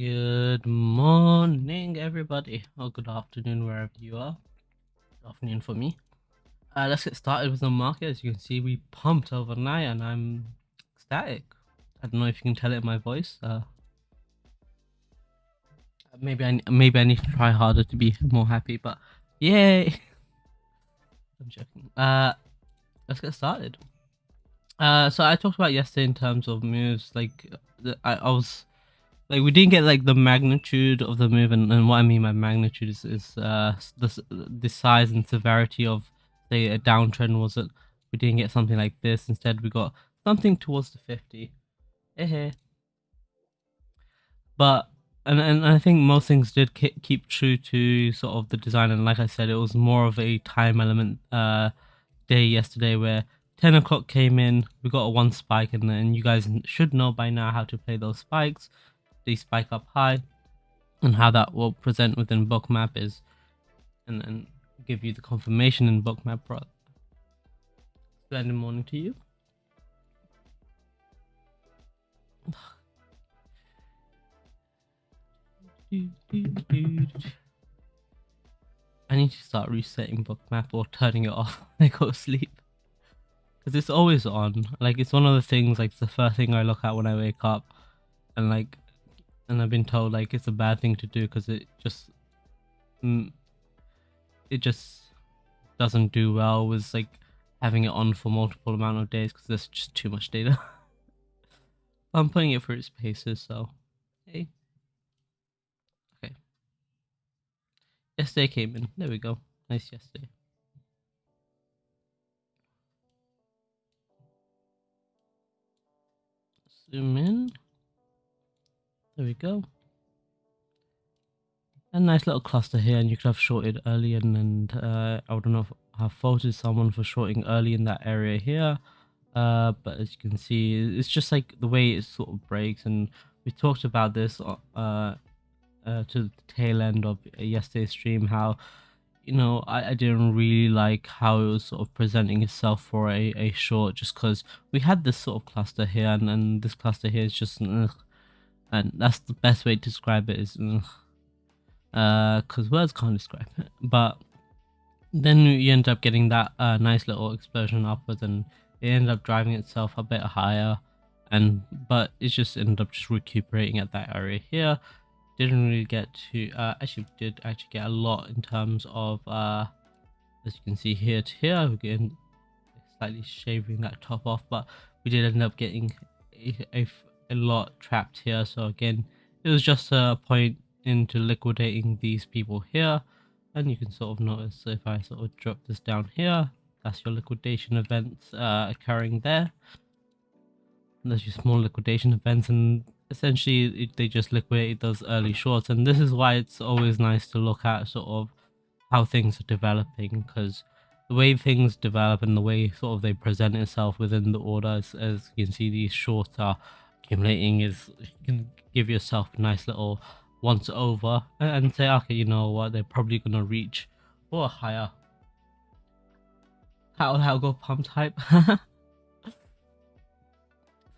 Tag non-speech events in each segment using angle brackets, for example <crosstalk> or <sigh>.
Good morning, everybody, or good afternoon, wherever you are. Good afternoon for me. Uh, let's get started with the market. As you can see, we pumped overnight, and I'm ecstatic. I don't know if you can tell it in my voice. Uh, maybe I maybe I need to try harder to be more happy, but yay! <laughs> I'm joking. Uh, let's get started. Uh, so I talked about yesterday in terms of moves. Like, I, I was like we didn't get like the magnitude of the move, and, and what I mean by magnitude is is uh the the size and severity of say a downtrend was it We didn't get something like this. Instead, we got something towards the fifty. Eh. But and and I think most things did keep true to sort of the design, and like I said, it was more of a time element uh day yesterday where 10 o'clock came in, we got a one spike, and then you guys should know by now how to play those spikes. They spike up high, and how that will present within bookmap is, and then give you the confirmation in bookmap. Bro. Splendid morning to you. I need to start resetting bookmap or turning it off <laughs> when I go to sleep because it's always on. Like it's one of the things. Like it's the first thing I look at when I wake up, and like, and I've been told like it's a bad thing to do because it just, mm, it just doesn't do well with like having it on for multiple amount of days because there's just too much data. <laughs> I'm putting it for its paces, so hey. Okay. Yesterday came in. There we go. Nice yesterday. zoom in. There we go. A nice little cluster here, and you could have shorted early, and, and uh, I don't know I've faulted someone for shorting early in that area here. Uh, but as you can see, it's just like the way it sort of breaks, and we talked about this uh, uh, to the tail end of yesterday's stream, how you know, I, I didn't really like how it was sort of presenting itself for a, a short just because we had this sort of cluster here and, and this cluster here is just ugh, and that's the best way to describe it is ugh, uh because words can't describe it. But then you end up getting that uh, nice little explosion upwards and it ended up driving itself a bit higher. And but it just ended up just recuperating at that area here. Didn't really get to uh, actually did actually get a lot in terms of uh, as you can see here to here getting slightly shaving that top off but we did end up getting a, a, a lot trapped here. So again it was just a point into liquidating these people here. And you can sort of notice if I sort of drop this down here that's your liquidation events uh, occurring there. And there's your small liquidation events and essentially they just liquidated those early shorts. And this is why it's always nice to look at sort of how things are developing because the way things develop and the way sort of they present itself within the order as, as you can see these shorts are accumulating is you can give yourself a nice little once over and say okay you know what they're probably going to reach or higher how how go pump type <laughs>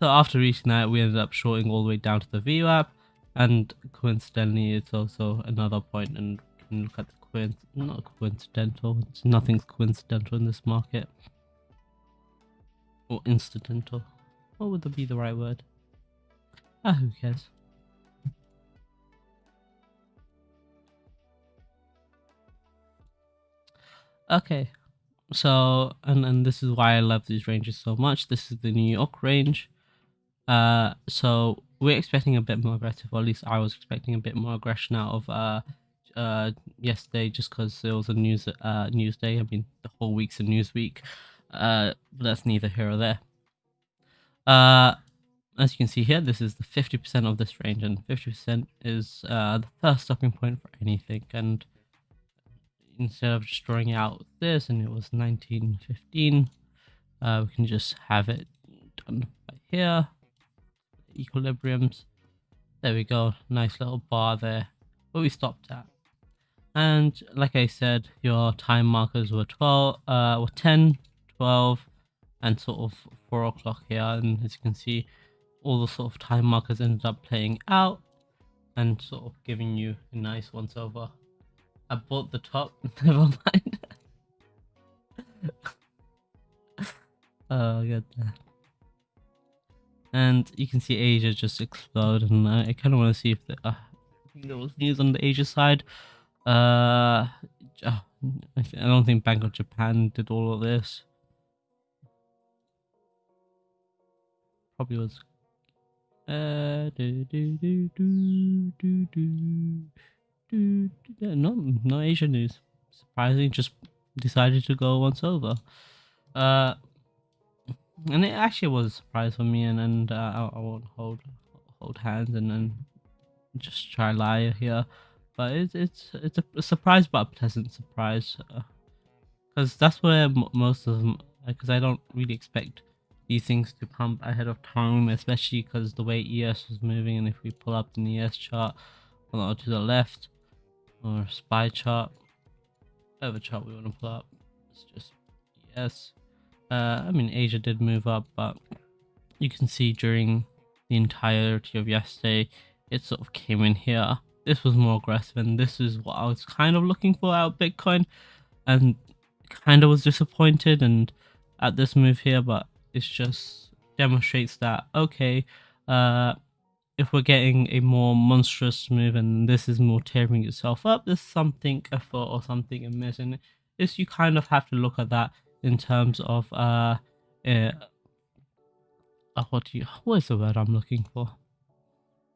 So after reaching that, we ended up shorting all the way down to the VWAP, and coincidentally, it's also another point, and can look at the coin. Not coincidental. It's nothing's coincidental in this market, or incidental. What would be the right word? Ah, who cares? Okay, so and and this is why I love these ranges so much. This is the New York range. Uh, so we're expecting a bit more aggressive, or at least I was expecting a bit more aggression out of uh, uh yesterday, just because it was a news uh news day. I mean, the whole week's a news week. Uh, but that's neither here or there. Uh, as you can see here, this is the 50% of this range, and 50% is uh, the first stopping point for anything. And instead of just drawing out this, and it was 1915, uh, we can just have it done by here equilibriums. There we go, nice little bar there, where we stopped at. And like I said, your time markers were 12, uh, were 10, 12, and sort of 4 o'clock here. And as you can see, all the sort of time markers ended up playing out. and sort of giving you a nice once over. I bought the top, <laughs> never mind. <laughs> oh god. And you can see Asia just explode, and I, I kind of want to see if the, uh, there was news on the Asia side. Uh, oh, I don't think Bank of Japan did all of this. Probably was. Uh, do, do, do, do, do, do, do, yeah, not, not Asian news. Surprising, just decided to go once over. Uh, and it actually was a surprise for me, and, and uh, I, I won't hold hold hands and then just try lie here. But it's it's it's a, surprise, but a pleasant surprise, uh, because that's where most of them. Because uh, I don't really expect things to pump ahead of time, especially because the way ES was moving, and if we pull up the ES chart, or to the left, or SPY chart, whatever chart we want to pull up, it's just ES. Uh, I mean, Asia did move up, but you can see during the entirety of yesterday, it sort of came in here. This was more aggressive, and this is what I was kind of looking for out Bitcoin, and kind of was disappointed and at this move here, but it just demonstrates that okay, uh, if we're getting a more monstrous move and this is more tearing itself up, there's something afoot or something amiss, and this you kind of have to look at that in terms of uh, uh, uh what do you what is the word I'm looking for?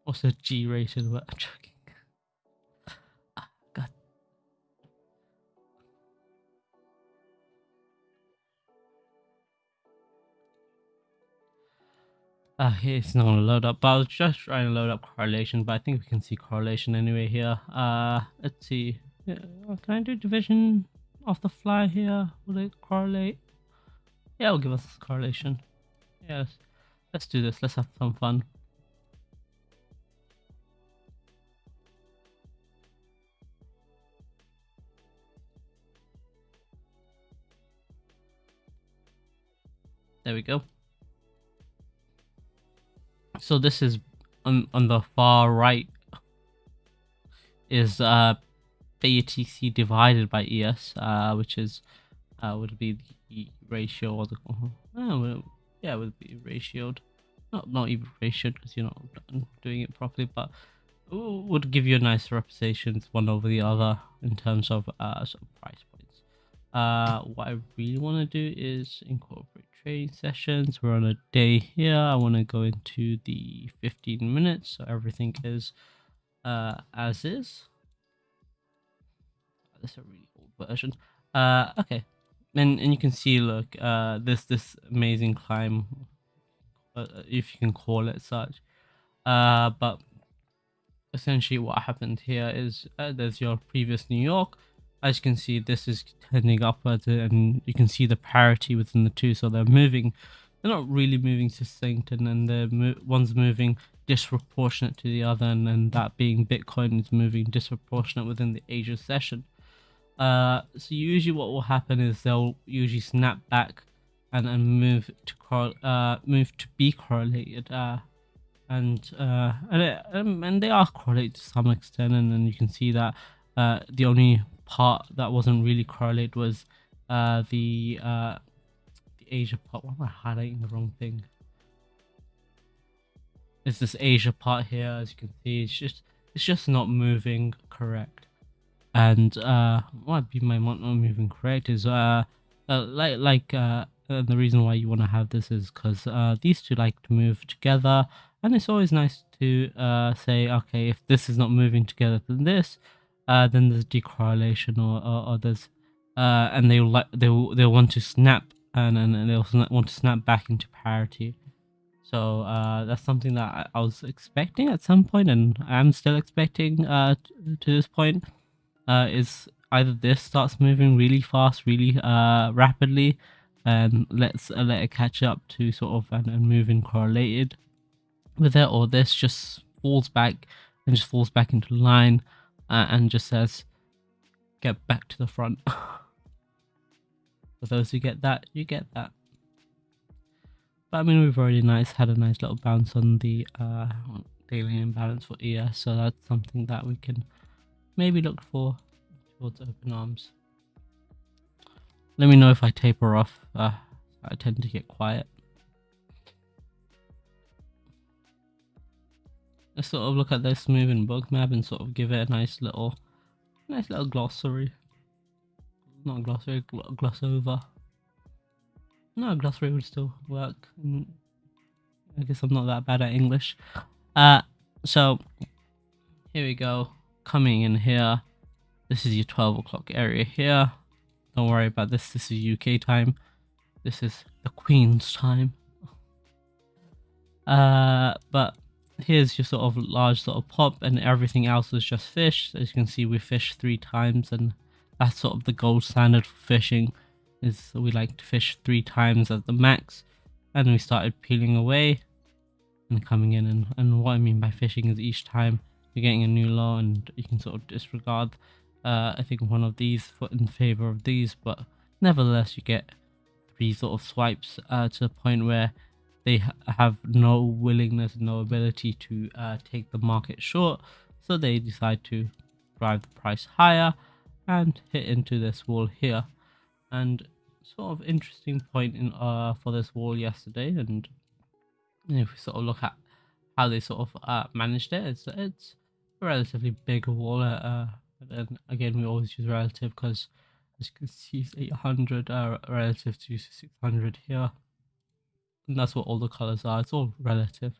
What's a G-rated word? I'm joking. Uh, it's not gonna load up, but I was just trying to load up correlation, but I think we can see correlation anyway here. Uh, let's see. Yeah, can I do division? off the fly here? Will it correlate? Yeah, it'll give us correlation. Yes. Let's do this. Let's have some fun. There we go. So this is on on the far right is uh BTC divided by ES, uh, which is uh, would be the ratio or the uh, yeah would be ratioed, not not even ratioed because you're not doing it properly, but would give you a nice representations one over the other in terms of uh sort of price points. Uh, what I really want to do is incorporate sessions. We're on a day here. I want to go into the 15 minutes, so everything is uh as is this is a really old version. Uh, okay, and and you can see, look, uh, this this amazing climb, uh, if you can call it such. Uh, but essentially, what happened here is uh, there's your previous New York. As you can see, this is tending upwards, and you can see the parity within the two. So they're moving. They're not really moving succinct, and then the mo one's moving disproportionate to the other, and then that being Bitcoin is moving disproportionate within the Asia session. Uh, so usually what will happen is they'll usually snap back and then move to uh move to be correlated. Uh, and uh and, it, and they are correlated to some extent, and then you can see that uh the only part that wasn't really correlated was uh the uh the Asia part. Why am I highlighting the wrong thing? It's this Asia part here, as you can see. It's just it's just not moving correct and uh, what be my not moving correct is uh, uh like like uh, uh, the reason why you want to have this is because uh, these two like to move together and it's always nice to uh, say okay if this is not moving together than this uh, then there's decorrelation or, or, there's uh, and they'll like they'll they'll want to snap and, and they'll want to snap back into parity. So uh, that's something that I, was expecting at some point and I'm still expecting uh, to this point uh, is either this starts moving really fast, really uh, rapidly, and let's uh, let it catch up to sort of and, and moving correlated with it, or this just falls back and just falls back into line uh, and just says, "Get back to the front." <laughs> For those who get that, you get that. But I mean, we've already nice had a nice little bounce on the uh, daily imbalance for ES, so that's something that we can maybe look for towards open arms. Let me know if I taper off. Uh, I tend to get quiet. Let's sort of look at this moving bookmap and sort of give it a nice little, nice little glossary. Not glossary, gl gloss over. No, glossary would still work. I guess I'm not that bad at English. Uh, so here we go. Coming in here. This is your 12 o'clock area here. Don't worry about this. This is UK time. This is the Queen's time. Uh, but here's your sort of large sort of pop and everything else is just fish. As you can see, we fished three times and that's sort of the gold standard for fishing is we like to fish three times at the max and we started peeling away and coming in and, and what I mean by fishing is each time you're getting a new low and you can sort of disregard uh, I think one of these in favor of these but nevertheless you get three sort of swipes uh, to the point where they ha have no willingness no ability to uh, take the market short so they decide to drive the price higher and hit into this wall here. And sort of interesting point in uh for this wall yesterday and if we sort of look at how they sort of uh, managed it it's it's a relatively big wall uh, uh but then again we always use relative because as you can see it's 800 uh, relative to 600 here and that's what all the colors are it's all relative.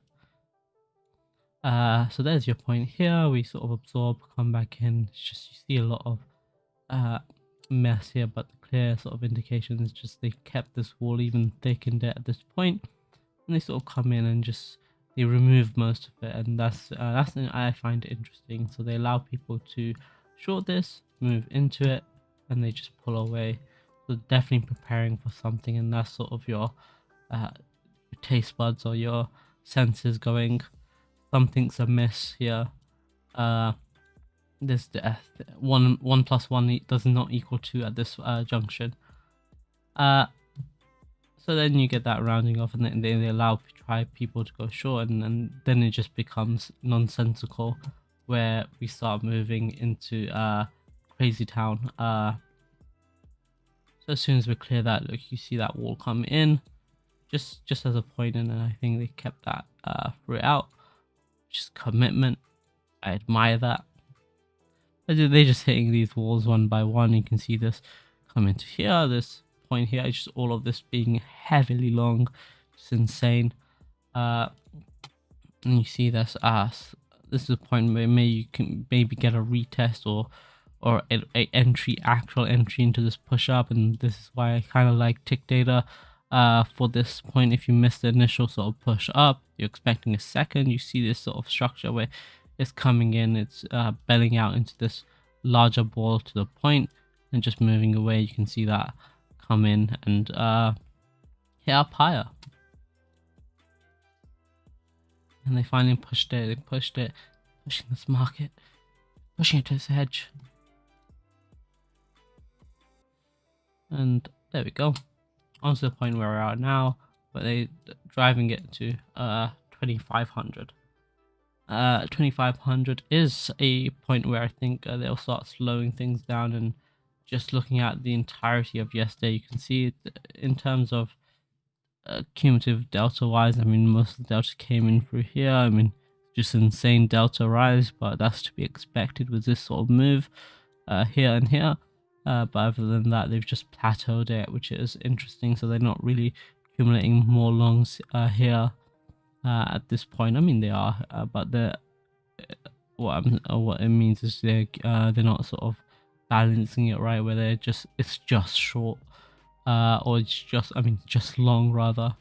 Uh so there's your point here we sort of absorb come back in it's just you see a lot of uh mess here but the clear sort of indication is just they kept this wall even thickened it at this point and they sort of come in and just they remove most of it and that's uh, that's I find interesting. So they allow people to short this move into it and they just pull away. So definitely preparing for something and that's sort of your, uh, your taste buds or your senses going something's amiss here uh this uh, one one plus one does not equal two at this uh, junction. Uh, so then you get that rounding off, and then they, they allow try people to go short, and, and then it just becomes nonsensical, where we start moving into uh crazy town. Uh, so as soon as we clear that, look, you see that wall come in, just just as a point, and I think they kept that uh throughout. Just commitment. I admire that. They're just hitting these walls one by one. You can see this come into here, this point here, just all of this being heavily long. It's insane. Uh, and you see this ass. this is a point where maybe you can maybe get a retest or or a, a entry actual entry into this push up and this is why I kind of like tick data uh, for this point if you miss the initial sort of push up you're expecting a second you see this sort of structure where it's coming in, it's uh, belling out into this larger ball to the point and just moving away. You can see that come in and uh, hit up higher. And they finally pushed it, they pushed it, pushing this market, pushing it to its edge. And there we go. On to the point where we're now, but they driving it to uh 2500 uh, 2500 is a point where I think uh, they'll start slowing things down and just looking at the entirety of yesterday. You can see in terms of uh, cumulative delta wise I mean most of the delta came in through here. I mean just insane delta rise but that's to be expected with this sort of move uh, here and here uh, but other than that they've just plateaued it which is interesting so they're not really accumulating more longs uh, here uh, at this point. I mean, they are, uh, but the what I'm, uh, what it means is they uh, they're not sort of balancing it right, where they're just it's just short, uh, or it's just I mean just long rather.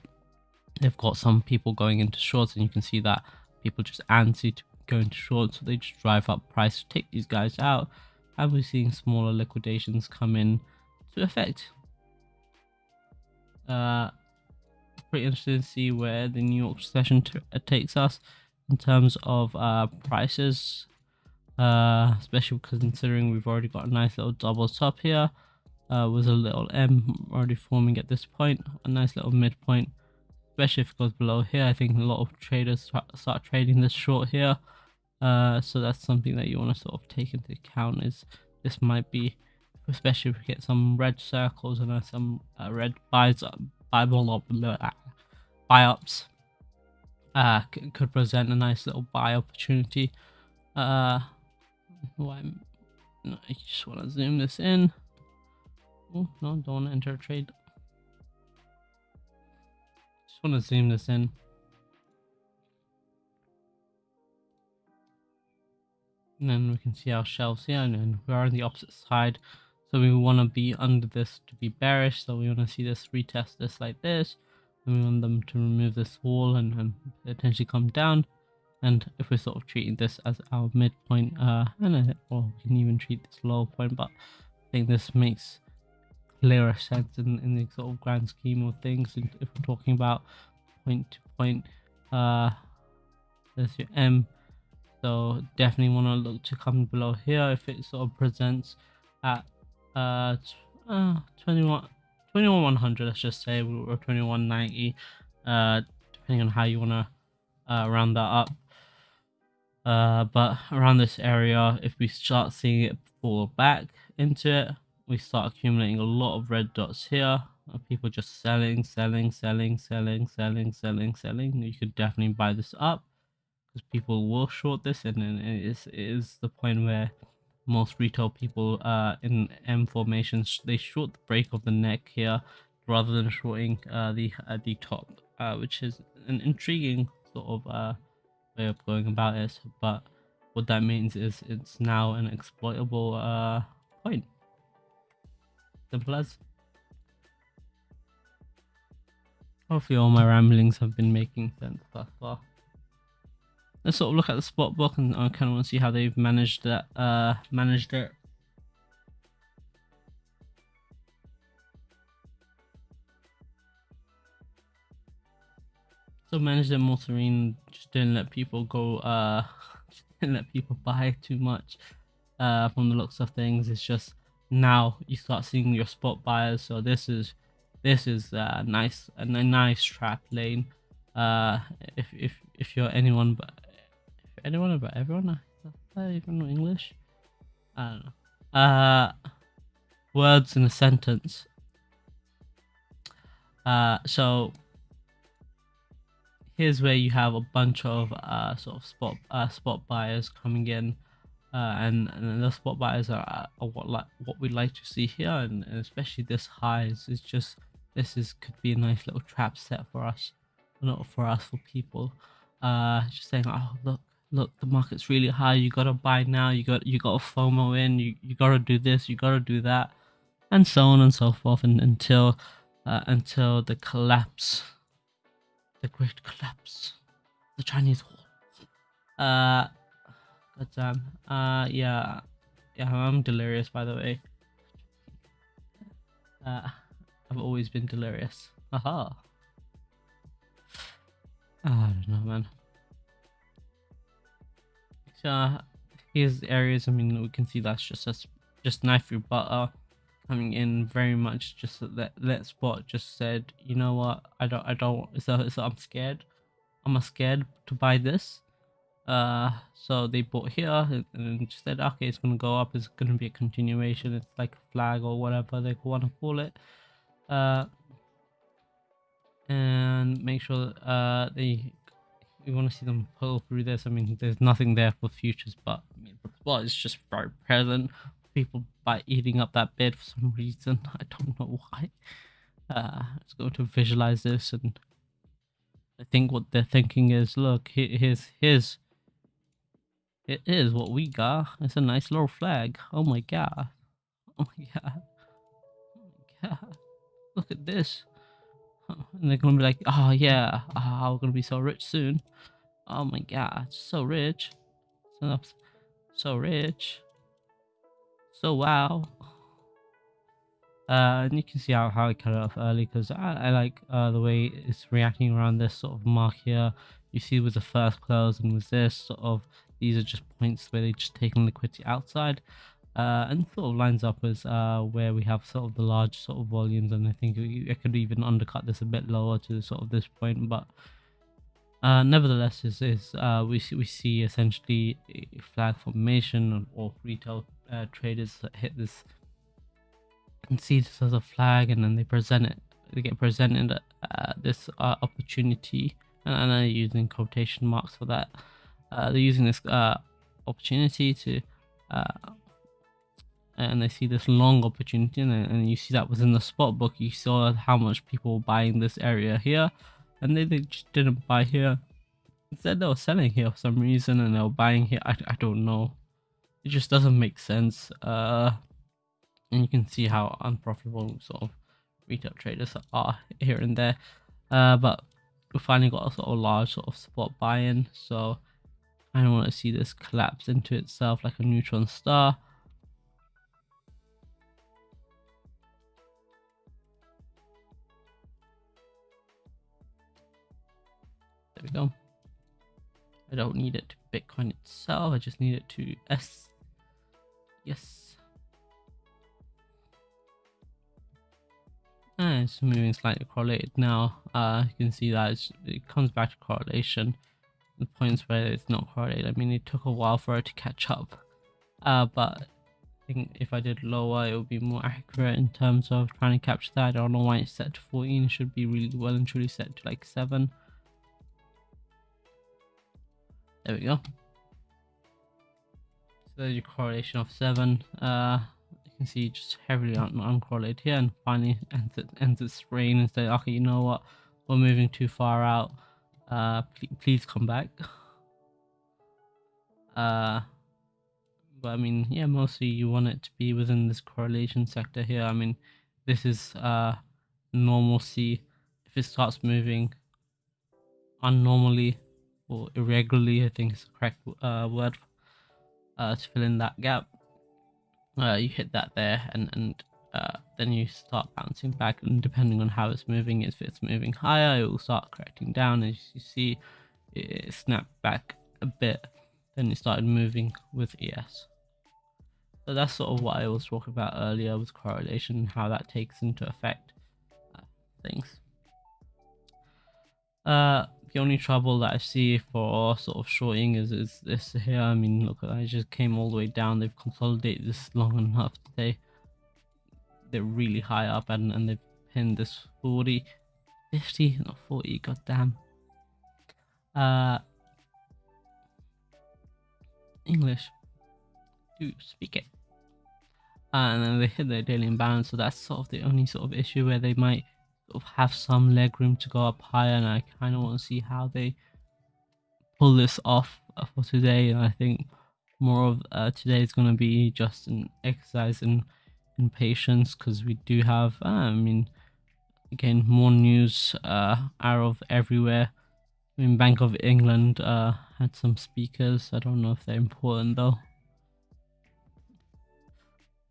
They've got some people going into shorts, and you can see that people just antsy to go into shorts, so they just drive up price to take these guys out, and we're seeing smaller liquidations come in to effect. Uh, pretty interesting to see where the New York session uh, takes us in terms of uh, prices, uh, especially considering we've already got a nice little double top here uh, with a little M already forming at this point, a nice little midpoint especially if it goes below here. I think a lot of traders start trading this short here. Uh, so that's something that you want to sort of take into account is this might be, especially if we get some red circles and uh, some uh, red buys, Bible or buy ups, uh, could present a nice little buy opportunity. Uh, I just want to zoom this in. Oh, no, don't enter a trade. Just want to zoom this in. And then we can see our shelves here and we are on the opposite side. So we want to be under this to be bearish. So we want to see this retest this like this. And we want them to remove this wall and, and potentially come down. And if we're sort of treating this as our midpoint, uh, and or we can even treat this lower point, but I think this makes clearer sense in, in the sort of grand scheme of things. And if we're talking about point to point, uh, there's your M so definitely want to look to come below here if it sort of presents at uh, uh 21 21 100 let's just say or 2190 uh depending on how you want to uh, round that up. Uh but around this area if we start seeing it fall back into it we start accumulating a lot of red dots here. People just selling selling selling selling selling selling selling you could definitely buy this up because people will short this and then it is, it is the point where most retail people uh in M formations they short the break of the neck here rather than shorting uh the uh, the top uh which is an intriguing sort of uh way of going about it. But what that means is it's now an exploitable uh point. Simple as. Hopefully all my ramblings have been making sense thus far let's sort of look at the spot book and I kind of want to see how they've managed that uh managed it. So managed it more serene just didn't let people go uh <laughs> didn't let people <laughs> buy too much uh from the looks of things. It's just now you start seeing your spot buyers so this is this is uh nice a nice trap lane. Uh if if if you're anyone but anyone about everyone? Even know English. I don't know. Uh, words in a sentence. Uh, so here's where you have a bunch of uh sort of spot uh spot buyers coming in. Uh, and, and the spot buyers are, are what like what we like to see here, and, and especially this highs is just this is could be a nice little trap set for us, not for us for people. Uh, just saying, oh look, look the market's really high you gotta buy now you got you got a fomo in you, you gotta do this you gotta do that and so on and so forth and until uh, until the collapse the great collapse the chinese wall uh god damn uh yeah yeah i'm delirious by the way. Uh i've always been delirious. Aha. I don't know man uh, here's areas. I mean, we can see that's just us, just knife through butter coming in very much. Just that that spot just said, you know what? I don't, I don't. So, so I'm scared. I'm scared to buy this. Uh, so they bought here and, and said, okay, it's gonna go up. It's gonna be a continuation. It's like a flag or whatever they want to call it. Uh, and make sure uh they we want to see them pull through this. I mean, there's nothing there for futures, but I mean, well, it's just very present. People by eating up that bid for some reason. <laughs> I don't know why. Uh, let's go to visualize this, and I think what they're thinking is, look, here's here's it is what we got. It's a nice little flag. Oh my god. Oh my god. Oh my god. Look at this. And they're gonna be like, oh yeah, oh, we're gonna be so rich soon. Oh my god, so rich. So, rich. So wow. Uh, and you can see how, how I cut it off early because I, I like uh, the way it's reacting around this sort of mark here. You see with the first close and with this sort of, these are just points where they just taking liquidity outside. Uh, and sort of lines up as uh, where we have sort of the large sort of volumes and I think I could even undercut this a bit lower to sort of this point but uh, nevertheless is, is uh, we, see, we see essentially a flag formation or retail uh, traders hit this and see this as a flag and then they present it they get presented this uh, opportunity and I'm using quotation marks for that. They're using this opportunity to and they see this long opportunity and, you see that within the spot book you saw how much people were buying this area here and they, they just didn't buy here. Instead they were selling here for some reason and they were buying here I, I don't know. It just doesn't make sense uh and you can see how unprofitable sort of retail traders are here and there. Uh but we finally got a sort of large sort of spot buy-in so I don't want to see this collapse into itself like a neutron star There we go. I don't need it to Bitcoin itself. I just need it to S. Yes. And it's moving slightly correlated now. Uh, you can see that it comes back to correlation. The points where it's not correlated. I mean, it took a while for it to catch up. Uh, but I think if I did lower, it would be more accurate in terms of trying to capture that. I don't know why it's set to 14. It should be really well and truly set to like 7. There we go. So there's your correlation of 7. Uh, you can see just heavily un uncorrelated here and finally ends, it, ends its reign and say, okay, you know what, we're moving too far out. Uh, please, please come back. <laughs> Uh, but I mean, yeah, mostly you want it to be within this correlation sector here. I mean, this is uh, normalcy. If it starts moving unnormally, or irregularly, I think is the correct uh, word uh, to fill in that gap. Uh, you hit that there, and and uh, then you start bouncing back. And depending on how it's moving, if it's moving higher, it will start correcting down. As you see, it snapped back a bit. Then it started moving with ES. So that's sort of what I was talking about earlier with correlation, and how that takes into effect uh, things. Uh, the only trouble that I see for sort of shorting is, is this here. I mean, look, I just came all the way down. They've consolidated this long enough today. They're really high up and, and they've pinned this 40, 50, not 40, goddamn. Uh, English. Do speak it. Uh, and then they hit their daily imbalance, so that's sort of the only sort of issue where they might have some leg room to go up higher and I kind of want to see how they pull this off uh, for today. And I think more of uh, today is going to be just an exercise in, in patience because we do have uh, I mean again more news uh, out of everywhere. I mean Bank of England uh, had some speakers. I don't know if they're important though.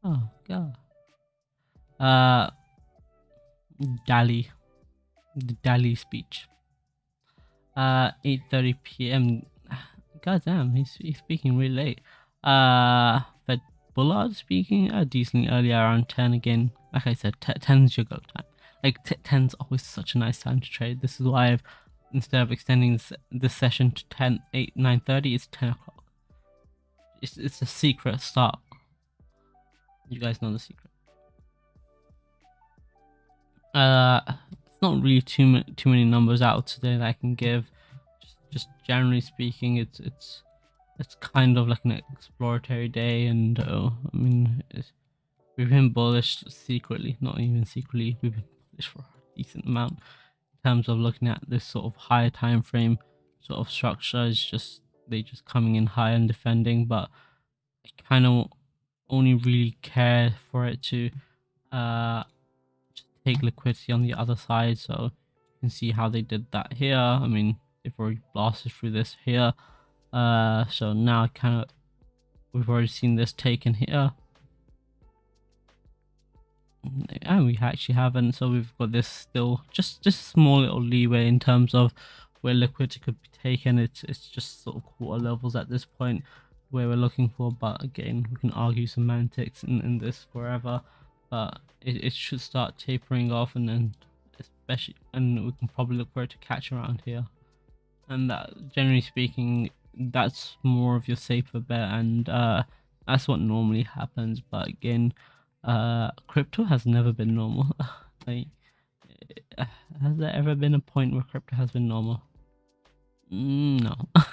Oh god. Uh Daly, the Daly speech. Uh, 8:30 p.m. God damn, he's, he's speaking really late. Uh, but Bullard speaking uh, decently early around 10 again. Like I said, 10 is your go time. Like 10's always such a nice time to trade. This is why I've instead of extending this, this session to 10, 8, 9:30, it's 10 o'clock. It's it's a secret start. You guys know the secret. Uh, it's not really too too many numbers out today that I can give. Just, just generally speaking, it's it's it's kind of like an exploratory day, and uh, I mean, we've been bullish secretly, not even secretly. We've been bullish for a decent amount in terms of looking at this sort of higher time frame sort of structure. It's just they just coming in high and defending, but I kind of only really care for it to uh take liquidity on the other side so you can see how they did that here. I mean they've already blasted through this here. Uh so now kind of we've already seen this taken here. And we actually haven't so we've got this still just just small little leeway in terms of where liquidity could be taken. It's it's just sort of quarter levels at this point where we're looking for but again we can argue semantics in, in this forever but it, it should start tapering off and then especially and we can probably look for it to catch around here. And that generally speaking that's more of your safer bet and uh that's what normally happens. But again uh crypto has never been normal. <laughs> Like has there ever been a point where crypto has been normal? Mm, no. <laughs>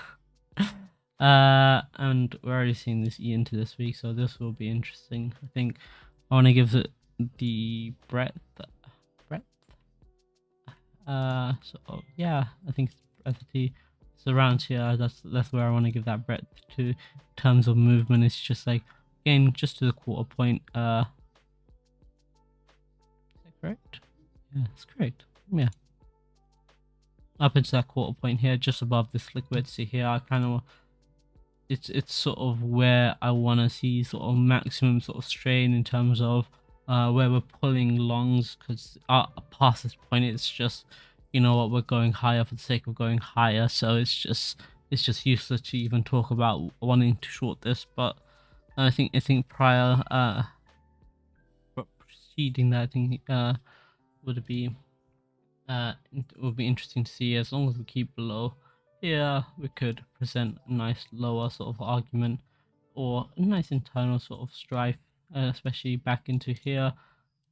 Uh and we're already seeing this e into this week so this will be interesting i think i want to give it the breadth breadth? Uh so yeah i think it's breadth so around here that's that's where i want to give that breadth to. In terms of movement it's just like again just to the quarter point uh. Is that correct? Yeah it's correct. Yeah. Up into that quarter point here just above this liquidity here i kind of it's it's sort of where i want to see sort of maximum sort of strain in terms of uh where we're pulling longs because uh, past this point it's just you know what we're going higher for the sake of going higher. So it's just it's just useless to even talk about wanting to short this. But i think i think prior uh preceding that i think uh would be uh it would be interesting to see as long as we keep below here we could present a nice lower sort of argument or a nice internal sort of strife uh, especially back into here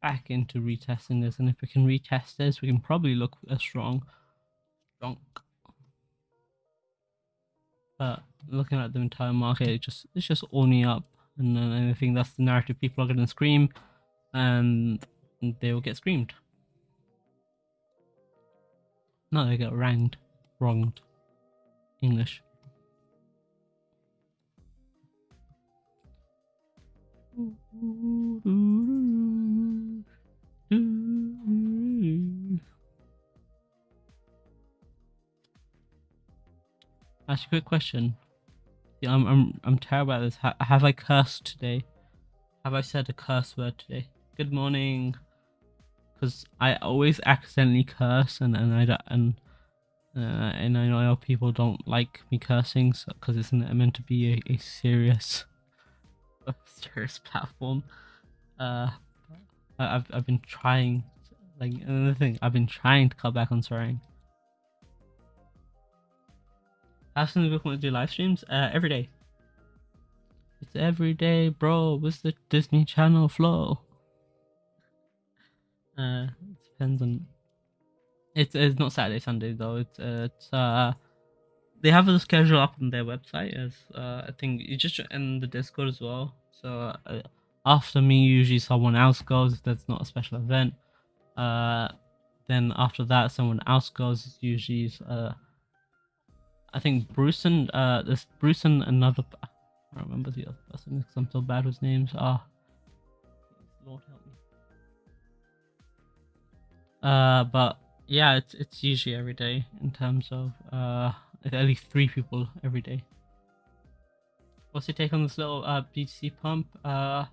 back into retesting this. And if we can retest this we can probably look a strong strong. But looking at the entire market it just it's just only up. And then I think that's the narrative people are going to scream and they will get screamed. No they get ranged wronged English Ask a quick question. Yeah, I'm I'm I'm terrible at this. Ha have I cursed today? Have I said a curse word today? Good morning. Because I always accidentally curse, and and I and uh, and I know people don't like me cursing because it's meant to be a, a serious, <laughs> a serious platform. Uh, I've I've been trying, like another thing, I've been trying to cut back on swearing. How soon we want to do live streams? Uh, every day. It's every day, bro. What's the Disney Channel flow? <laughs> Uh, it depends on. It's it's not Saturday, Sunday though. It's uh, it's uh, they have a schedule up on their website as uh, I think you just in the Discord as well. So uh, after me, usually someone else goes if there's not a special event. Uh, then after that, someone else goes. It's usually uh I think Bruce and uh, this Bruce and another. I don't remember the other person because I'm so bad with names. Ah, Lord help me. Uh, but yeah, it's it's usually every day in terms of uh at least three people every day. What's your take on this little uh BTC pump? Uh,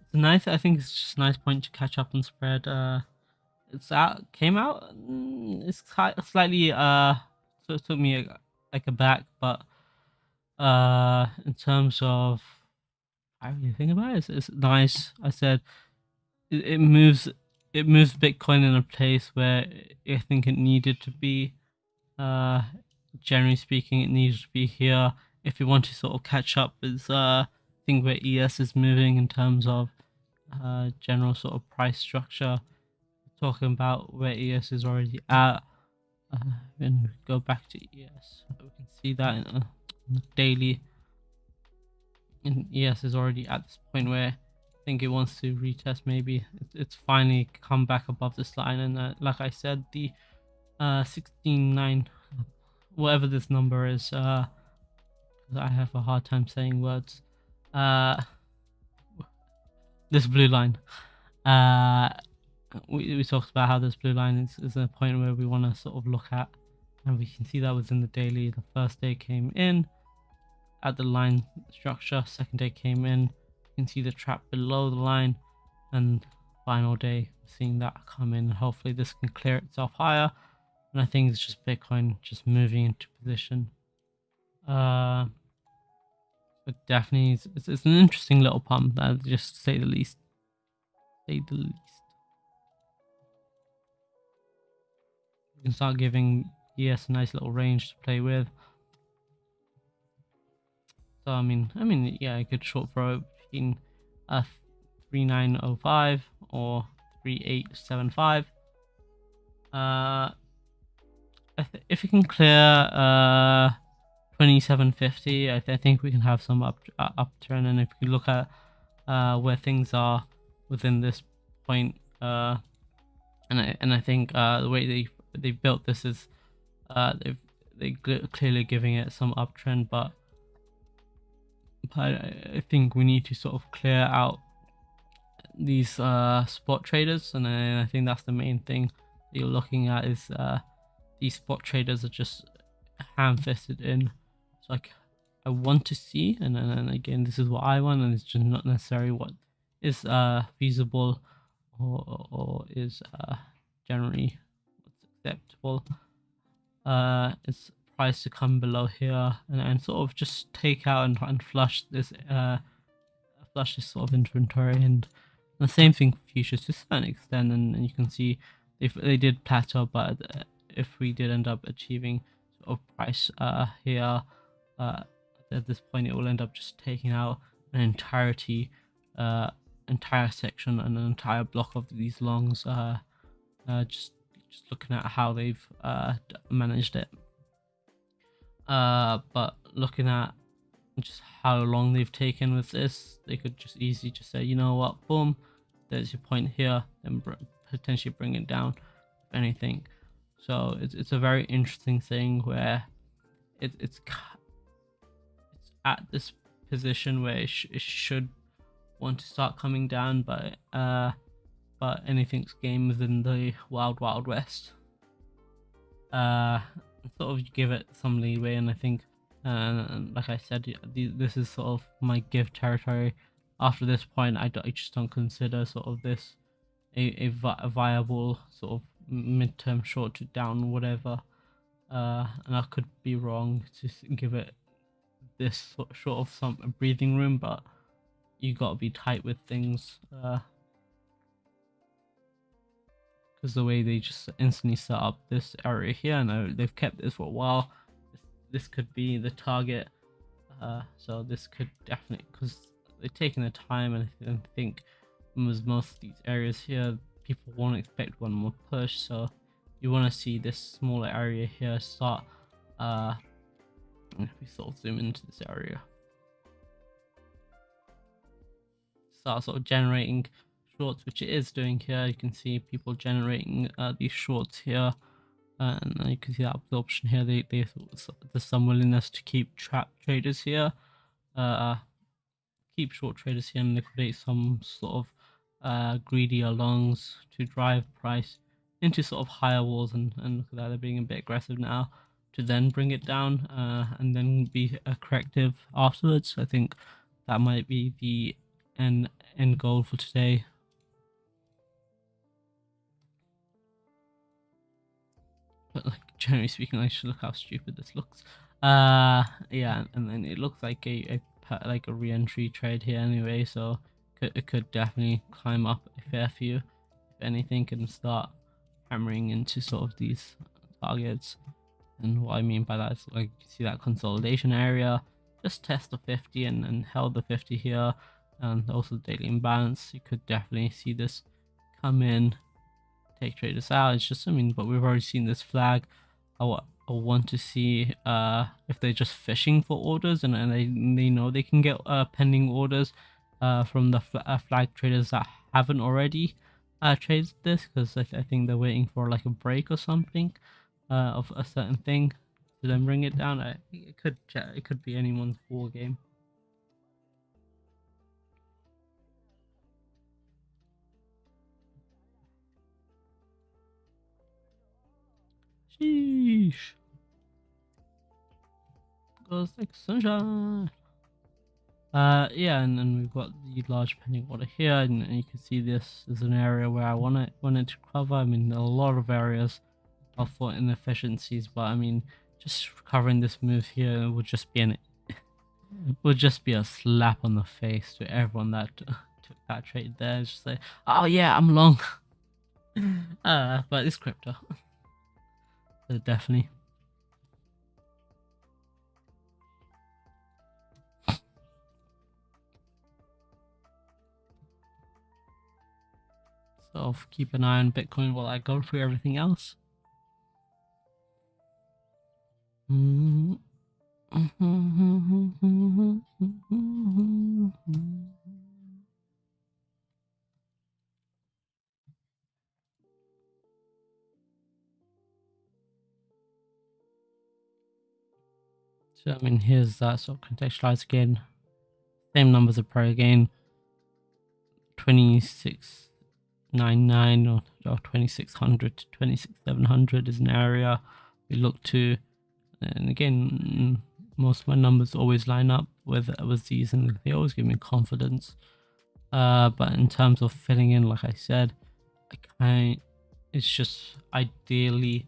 it's nice. I think it's just a nice point to catch up and spread. Uh, it's out came out. Mm, it's slightly uh so it took me a, like a back, but uh, in terms of I really think about it, it's, it's nice. I said it, it, moves it moves Bitcoin in a place where I think it needed to be. Uh, generally speaking, it needs to be here if you want to sort of catch up with uh, think where ES is moving in terms of uh, general sort of price structure. Talking about where ES is already at uh, when go back to ES, we can see that in, uh, the daily. And ES is already at this point where think it wants to retest. Maybe it's, finally come back above this line, and uh, like I said, the uh 16.9, whatever this number is, uh, I have a hard time saying words. Uh, this blue line, uh we, we talked about how this blue line is, is a point where we want to sort of look at and we can see that was in the daily the first day came in at the line structure second day came in can see the trap below the line and final day seeing that come in hopefully this can clear itself higher and i think it's just bitcoin just moving into position uh but definitely it's, it's, it's an interesting little pump, uh, just say the least. Say the least. You can start giving ES a nice little range to play with. So I mean, I mean, yeah, a good short throw between a 3905 or 3875. Uh, if we can clear uh 2750, I, th I think we can have some up uh, upturn. And if you look at uh where things are within this point, uh, and I and I think uh the way they they built this is uh they've they clearly giving it some uptrend, but but I think we need to sort of clear out these uh, spot traders, and I, I think that's the main thing you're looking at is uh, these spot traders are just ham-fisted in. So like I want to see, and then again, this is what I want, and it's just not necessarily what is uh, feasible or, or is uh, generally acceptable. Uh, it's price to come below here and, and sort of just take out and, and flush this uh flush this sort of inventory. And the same thing for futures to a certain extent. And, and you can see if they did plateau but if we did end up achieving sort of price uh here uh at this point it will end up just taking out an entirety uh entire section and an entire block of these longs uh, uh just just looking at how they've uh managed it uh, but looking at just how long they've taken with this, they could just easily just say, you know what, boom, there's your point here, and br potentially bring it down, if anything. So it's it's a very interesting thing where it, it's it's at this position where it, sh it should want to start coming down, but uh, but anything's game within the wild wild west. Uh, sort of give it some leeway, and I think, uh, like I said, this is sort of my give territory. After this point, I, I just don't consider sort of this a, a, vi a viable sort of midterm short to down whatever. Uh, and I could be wrong to give it this sort of some breathing room, but you got to be tight with things. Uh, because the way they just instantly set up this area here. And they've kept this for a while. This, this could be the target uh, so this could definitely because they're taking the time and I think with most of these areas here people won't expect one more push. So you want to see this smaller area here start uh if we sort of zoom into this area. Start sort of generating shorts, which it is doing here. You can see people generating uh, these shorts here. And you can see that absorption here. They, they there's some willingness to keep trap traders here, uh, keep short traders here, and liquidate some sort of uh, greedier longs to drive price into sort of higher walls. And, and look at that, they're being a bit aggressive now to then bring it down uh, and then be a corrective afterwards. I think that might be the end end goal for today. But like generally speaking, I should look how stupid this looks. Uh, yeah, and then it looks like a, a like a re-entry trade here anyway, so it could definitely climb up a fair few. If anything, can start hammering into sort of these targets. And what I mean by that is like you see that consolidation area, just test the 50 and, and held the 50 here, and also daily imbalance. You could definitely see this come in take traders out. It's just, I mean, but we've already seen this flag. I, want to see uh, if they're just fishing for orders and, and they, they know they can get uh, pending orders uh, from the fl uh, flag traders that haven't already uh, traded this because I, th I, think they're waiting for like a break or something uh, of a certain thing to then bring it down. I, it could it could be anyone's war game. Sheesh. Goes like sunshine. Uh, yeah, and then we've got the large pending order here, and, and, you can see this is an area where I want it wanted to cover. I mean, a lot of areas are for inefficiencies, but I mean, just covering this move here would just be an <laughs> would just be a slap on the face to everyone that <laughs> took that trade there. It's just like, oh yeah, I'm long. <laughs> uh, but it's crypto. Definitely. So keep an eye on Bitcoin while I go through everything else. Mm-hmm. <laughs> So I mean, here's that sort of contextualized again. Same numbers of pro again. 2699 or, or 2600 to 26700 is an area we look to. And again, most of my numbers always line up with with these and they always give me confidence uh but in terms of filling in like i said i kind it's just ideally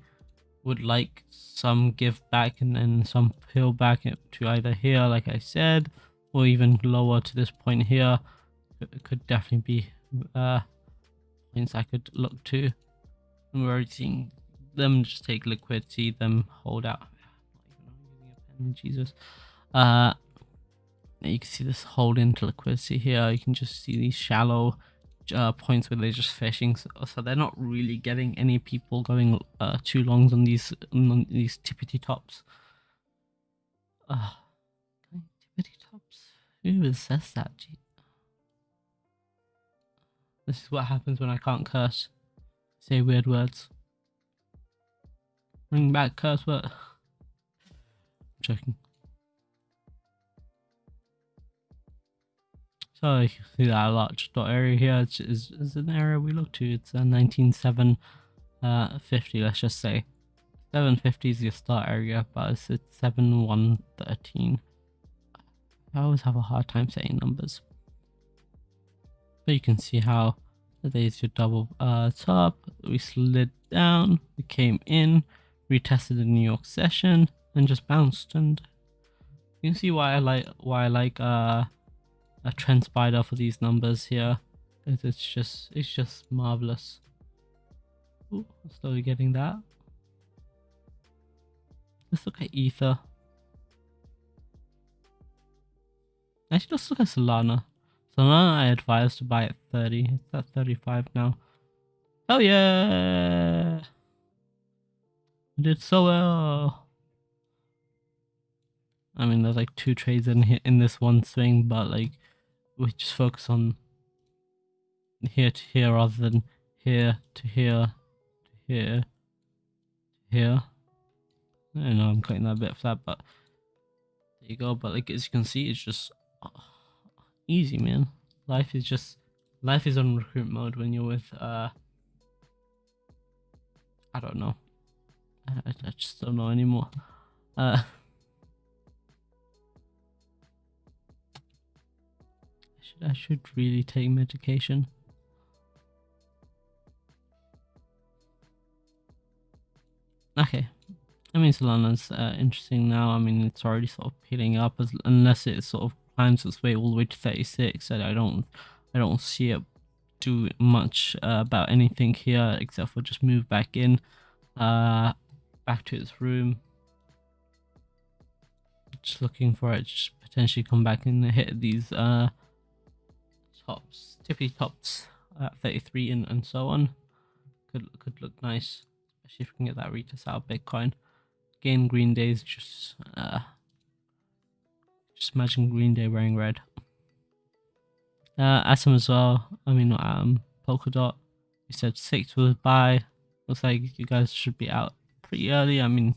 would like some give back and then some peel back to either here like i said or even lower to this point here it could definitely be uh points i could look to and we're already seeing them just take liquidity them hold out Jesus. Uh, you can see this hold into liquidity here. You can just see these shallow uh, points where they're just fishing. So, so, they're not really getting any people going uh, too longs on these on these tippity tops. Uh, tippity tops. Who says that? This is what happens when I can't curse. Say weird words. Bring back curse word <sighs> checking. So you can see that large dot area here is, is, is an area we look to. It's a 19750, uh, let's just say. 750 is your start area, but it's, it's 7113. I always have a hard time saying numbers. But you can see how there's your double uh, top. We slid down, we came in, retested the New York session, and just bounced and you can see why I like why I like uh, a TrendSpider for these numbers here. It's just it's just marvelous. Ooh, slowly getting that. Let's look at Ether. Actually, let's look at Solana. Solana I advise to buy at 30. It's at 35 now. Oh yeah! I did so well. I mean, there's like two trades in here in this one swing, but like we just focus on here to here rather than here to here to here to here. I don't know I'm cutting that a bit flat, but there you go. But like as you can see, it's just uh, easy, man. Life is just life is on recruit mode when you're with uh I don't know. I, I just don't know anymore. Uh <laughs> I should really take medication. Okay. I mean, Solana's uh, interesting now. I mean, it's already sort of peeling up as, unless it sort of climbs its way all the way to 36. And I don't, I don't see it do much uh, about anything here except for just move back in, uh, back to its room. Just looking for it, just potentially come back and hit these uh tops, tippy tops at 33 and, and so on. Could could look nice, especially if we can get that retest out of Bitcoin. Again, Green Day is just uh, just imagine Green Day wearing red. Uh, Atom as well. I mean, um, Polkadot. You said six was buy. Looks like you guys should be out pretty early. I mean,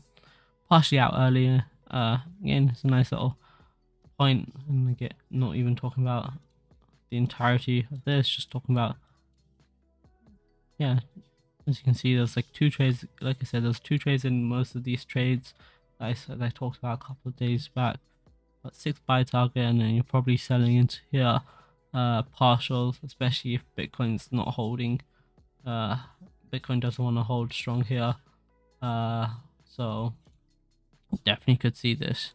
partially out earlier. Uh, again, it's a nice little point, and I get not even talking about the entirety of this, just talking about, yeah, as you can see, there's like two trades, like I said, there's two trades in most of these trades I said I talked about a couple of days back, but six buy target, and then you're probably selling into here, uh, partials, especially if Bitcoin's not holding, uh, Bitcoin doesn't want to hold strong here, uh, so definitely could see this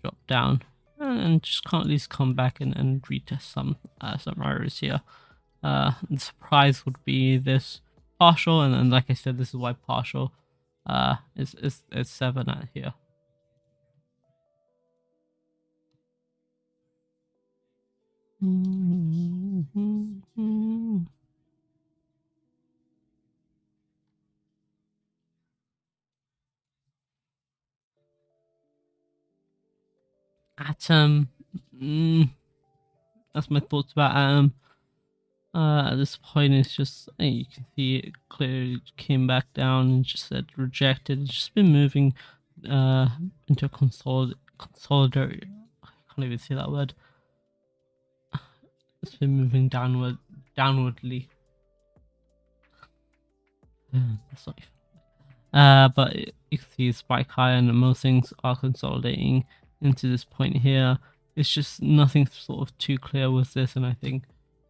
drop down and, just can't at least come back and, and retest some uh, some errors here. Uh, the surprise would be this partial, and, and like I said, this is why partial uh, is, is, is 7 at here. Atom. Mm, that's my thoughts about Atom. Uh, at this point, it's just you can see it clearly came back down and just said rejected. It's just been moving uh, into a consolid consolidated. I can't even say that word. It's been moving downward, downwardly. That's not even. Uh, but you can see spike high, and most things are consolidating into this point here. It's just nothing sort of too clear with this, and I think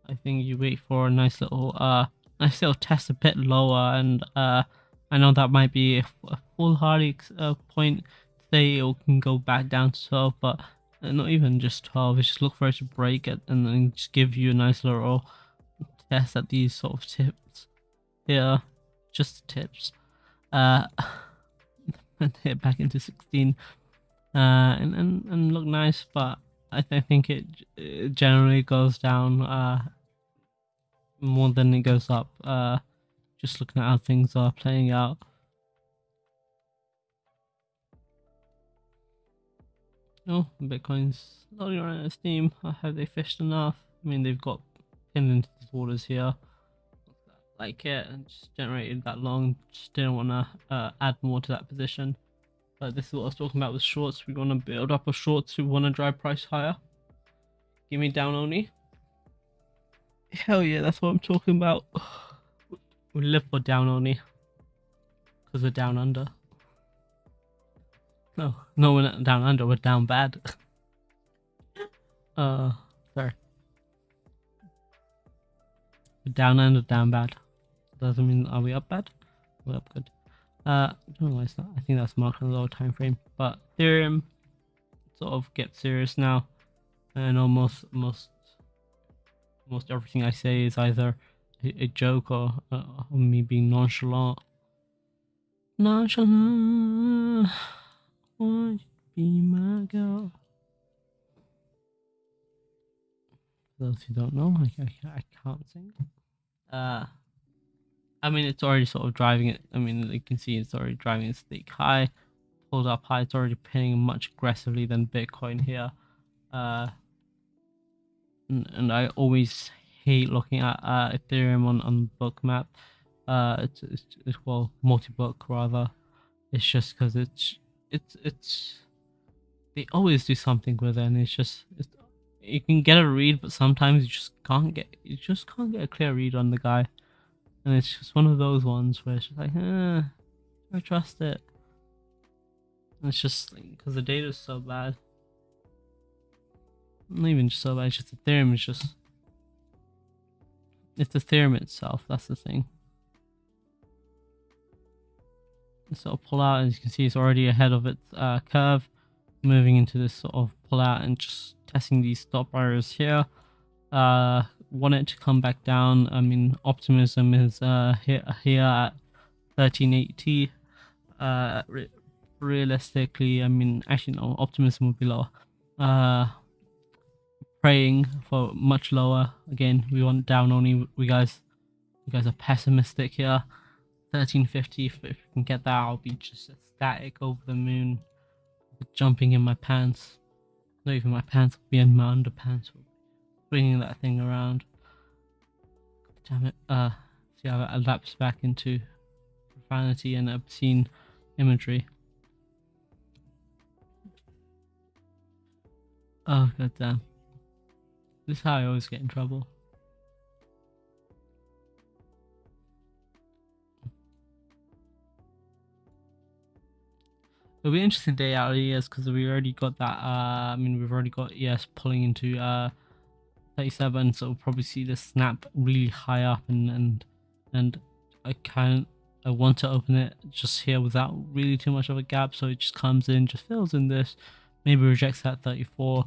I think you wait for a nice little uh nice little test a bit lower, and uh I know that might be a foolhardy uh, point say it can go back down to 12, but uh, not even just 12. Just look for it to break it and then just give you a nice little test at these sort of tips here, just tips. Uh, <laughs> and hit back into 16 uh, and, and, and look nice, but I, th- I think it, it, generally goes down uh, more than it goes up. Uh, just looking at how things are playing out. Oh, Bitcoin's loading around at Steam. Have they fished enough? I mean, they've got pinned into the waters here. Like it, and just generated that long. Just didn't want to uh, add more to that position. But this is what I was talking about with shorts. We want to build up a shorts. We want to drive price higher. Give me down only. Hell yeah, that's what I'm talking about. <sighs> We live for down only. Because we're down under. No, no, we're not down under. We're down bad. <laughs> uh, sorry. We're down under, down bad. Doesn't mean are we up bad? We're up good. Uh, I don't know why it's not. I think that's marked on the lower time frame. But Ethereum sort of gets serious now, and almost most most everything I say is either a, a joke or, uh, or me being nonchalant. Nonchalant, won't you be my girl? Those who don't know, I, I, I can't sing. Uh, I mean, it's already sort of driving it. I mean, you can see it's already driving a stake high, pulled up high. It's already pinning much aggressively than Bitcoin here. Uh, and, and I always hate looking at uh, Ethereum on on Bookmap. Uh, it's, it's, it's well multi-book rather. It's just because it's it's it's they always do something with it, and it's just it's, you can get a read, but sometimes you just can't get you just can't get a clear read on the guy and it's just one of those ones where it's like, eh, I trust it. And it's just because the data is so bad. Not even just so bad, it's just Ethereum is just. It's Ethereum itself, that's the thing. So I'll pull out, as you can see, it's already ahead of its uh, curve. Moving into this sort of pull out and just testing these stop areas here. Uh, want it to come back down. I mean, optimism is uh, here, here at 1380. Uh, re realistically, I mean, actually, no, optimism would be lower. Uh, praying for much lower. Again, we want down only. We guys, you guys are pessimistic here. 1350. If, we can get that, I'll be just ecstatic over the moon, jumping in my pants. Not even my pants, will be in my underpants swinging that thing around. Damn it. Uh, see how it lapse back into profanity and obscene imagery. Oh, god damn. This is how I always get in trouble. It'll be an interesting day out of ES because we already got that. Uh, I mean, we've already got ES pulling into uh, 37 so we'll probably see the snap really high up and and and I can't I want to open it just here without really too much of a gap so it just comes in just fills in this maybe rejects that 34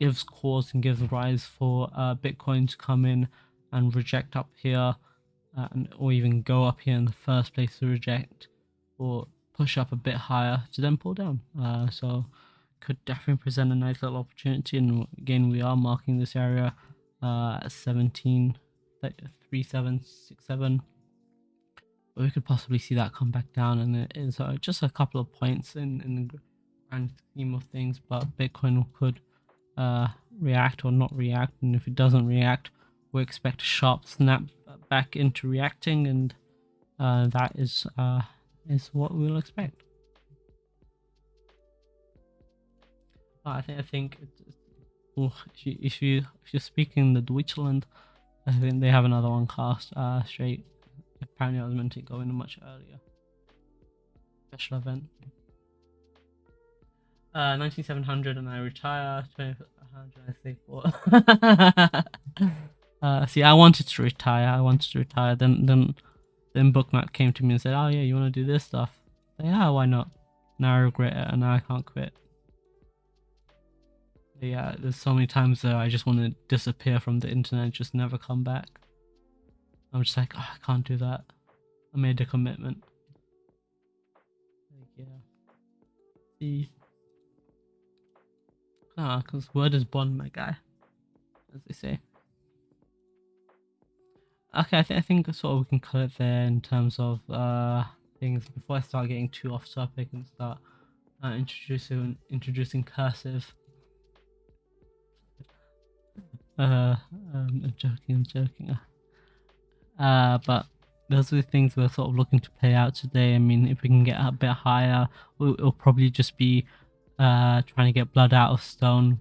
gives cause and gives rise for uh, bitcoin to come in and reject up here uh, and, or even go up here in the first place to reject or push up a bit higher to then pull down. Uh, so could definitely present a nice little opportunity and again we are marking this area uh, 17 3767 we could possibly see that come back down and it is uh, just a couple of points in, in the grand scheme of things but bitcoin could uh, react or not react and if it doesn't react we expect a sharp snap back into reacting and uh, that is uh, is what we'll expect. I think I think if you if you if you're speaking the Deutschland, I think they have another one cast uh straight. Apparently, I was meant to go in much earlier. Special event. Uh, 19700 and I retire. 2000 I think. <laughs> uh, see, I wanted to retire. I wanted to retire. Then then then Bookmap came to me and said, "Oh yeah, you want to do this stuff?" yeah, why not? Now I regret it, and now I can't quit yeah, there's so many times that I just want to disappear from the internet, just never come back. I'm just like, oh, I can't do that. I made a commitment. Like, yeah. See. Ah, because word is bond, my guy. As they say. Okay, I, th I think sort of we can cut it there in terms of uh things before I start getting too off topic and start uh, introducing introducing cursive. Uh, I'm joking, I'm joking. Uh, but those are the things we're sort of looking to play out today. I mean, if we can get a bit higher, it'll probably just be uh, trying to get blood out of stone.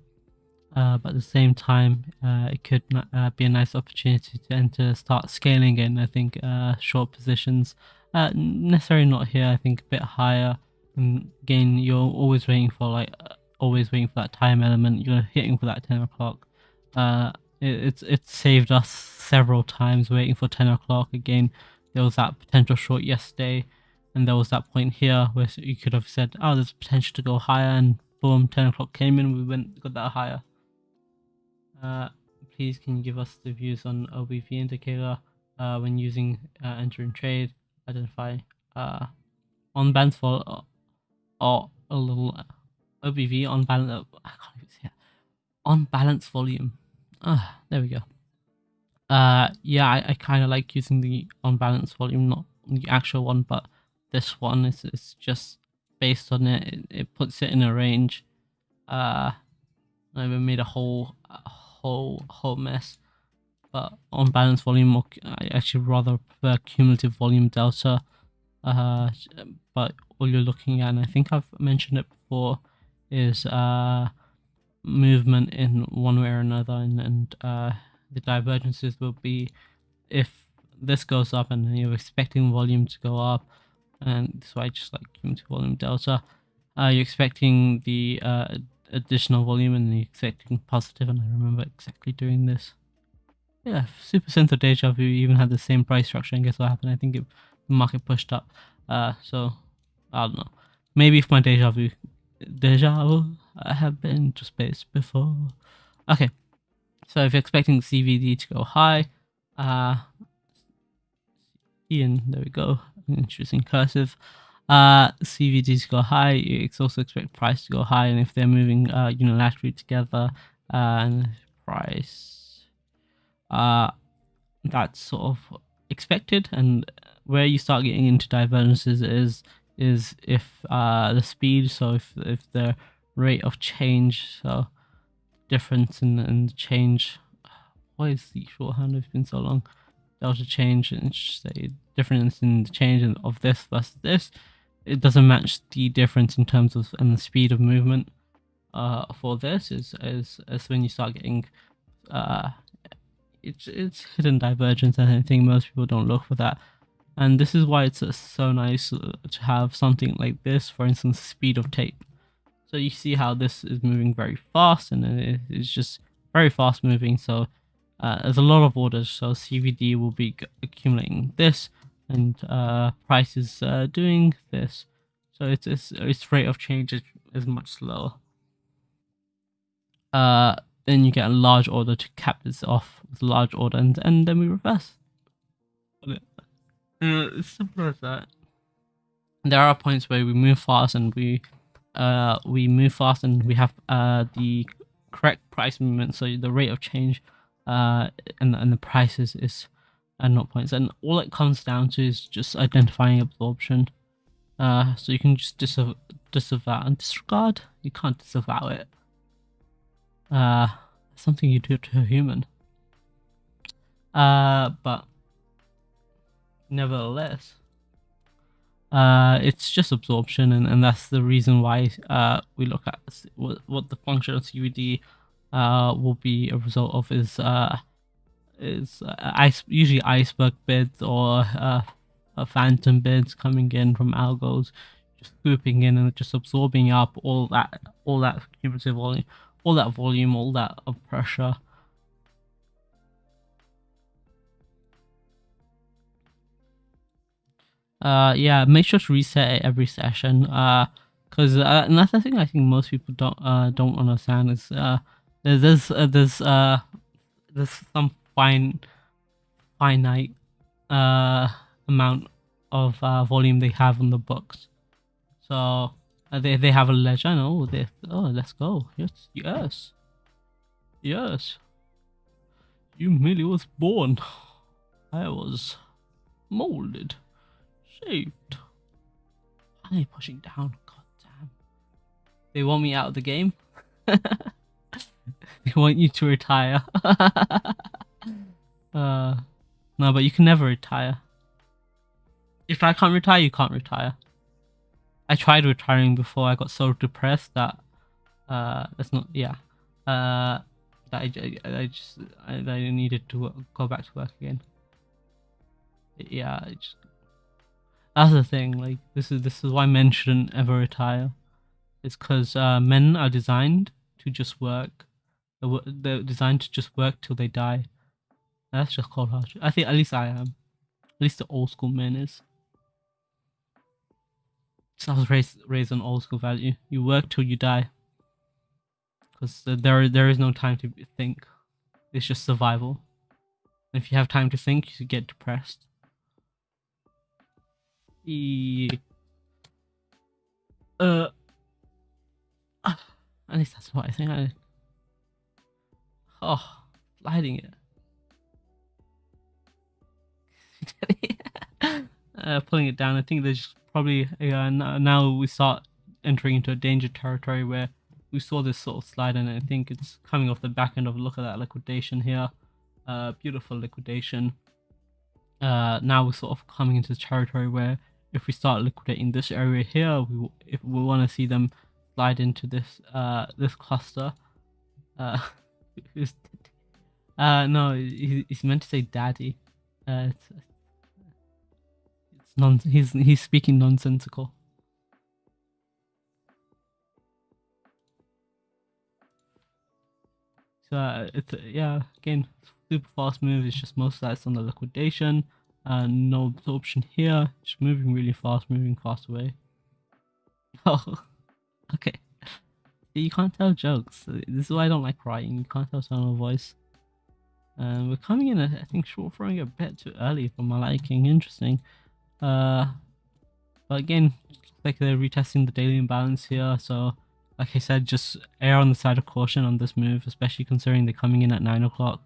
Uh, but at the same time, uh, it could uh, be a nice opportunity to enter, start scaling in. I think uh, short positions, necessarily not here. I think a bit higher. And again, you're always waiting for like, always waiting for that time element. You're hitting for that ten o'clock. Uh, it, it's it's saved us several times waiting for 10 o'clock again. There was that potential short yesterday, and there was that point here where you could have said, "Oh, there's potential to go higher," and boom, 10 o'clock came in. We went got that higher. Uh, please, can you give us the views on OBV indicator uh, when using uh, entering trade? Identify uh, on balance for uh, or a little OBV on balance. I can't even see it. On balance volume Ah, there we go. Uh, yeah, I, I kind of like using the on balance volume, not the actual one, but this one is, is just based on it. it. It puts it in a range. Uh, I even made a whole, a whole, whole mess. But on balance volume, I actually rather prefer cumulative volume delta. Uh, but all you're looking at, and I think I've mentioned it before, is uh movement in one way or another and, and uh, the divergences will be if this goes up and you're expecting volume to go up and so I just like cumulative volume delta. Uh, you're expecting the uh, additional volume and you're expecting positive and I remember exactly doing this. Yeah super sensor deja vu. Even had the same price structure and guess what happened? I think it, the market pushed up. Uh, so I don't know. Maybe if my deja vu deja vu I have been to space before. Okay, so if you're expecting CVD to go high, uh, Ian, there we go, interesting cursive. Uh, CVD to go high, you also expect price to go high, and if they're moving uh, unilaterally together, uh, and price, uh, that's sort of expected, and where you start getting into divergences is is if uh the speed so if if the rate of change so difference in, in the change. Why is the shorthand It's been so long? Delta change and say difference in the change of this versus this. It doesn't match the difference in terms of and the speed of movement uh for this is is, is when you start getting uh it's it's hidden divergence and I think most people don't look for that. And this is why it's uh, so nice uh, to have something like this for instance speed of tape so you see how this is moving very fast and it's just very fast moving. So uh, there's a lot of orders. So CVD will be accumulating this and uh, price is uh, doing this. So its, its, its rate of change is, is much slower. uh, then you get a large order to cap this off with a large order, and, and then we reverse. Uh, it's simple as that. There are points where we move fast and we uh we move fast and we have uh the correct price movement, so the rate of change uh and and the prices is at not points, and all it comes down to is just identifying absorption. Uh, so you can just disav- disavow and disregard. You can't disavow it. Uh, something you do to a human. Uh, but nevertheless, uh, it's just absorption, and, and that's the reason why uh, we look at what, what the function of CVD uh, will be a result of is uh, is uh, ice usually iceberg bids or uh, phantom bids coming in from algos, just swooping in and just absorbing up all that all that cumulative volume, all that volume, all that of pressure. Uh, yeah, make sure to reset it every session. Uh, because uh, another thing I think most people don't uh don't understand is uh there's uh, there's uh there's some fine finite uh amount of uh, volume they have on the books. So uh, they they have a legend. Oh, they oh let's go. Yes, yes, yes. You merely was born. I was molded, Why are they pushing down? God damn. They want me out of the game. <laughs> they want you to retire. <laughs> uh, no, but you can never retire. If I can't retire, you can't retire. I tried retiring before. I got so depressed that uh, that's not yeah. Uh, that I, I, I just I, I needed to go back to work again. Yeah, just, that's the thing. Like this is this is why men shouldn't ever retire. It's because uh, men are designed to just work. They're, they're designed to just work till they die. That's just cold hard. I think at least I am. At least the old school men is. So I was raised raised on old school value. You work till you die. Because there there is no time to think. It's just survival. And if you have time to think, you get depressed. Uh, at least that's what I think. I oh, lighting it. <laughs> uh, pulling it down. I think there's probably uh, now we start entering into a danger territory where we saw this sort of slide and I think it's coming off the back end of look at that liquidation here. Uh, beautiful liquidation. Uh, now we're sort of coming into the territory where if we start liquidating this area here, we if we want to see them slide into this uh this cluster. Uh, <laughs> uh no, he's meant to say daddy. Uh, it's, non he's he's speaking nonsensical. So uh, it's yeah again super fast move. It's just most of that's on the liquidation. Uh, no absorption here. Just moving really fast, moving fast away. <laughs> Oh, okay. You can't tell jokes. This is why I don't like writing. You can't tell of voice. Um, we're coming in, I think, short throwing a bit too early for my liking. Interesting. Uh, but again, like they're retesting the daily imbalance here. So, like I said, just err on the side of caution on this move, especially considering they're coming in at nine o'clock.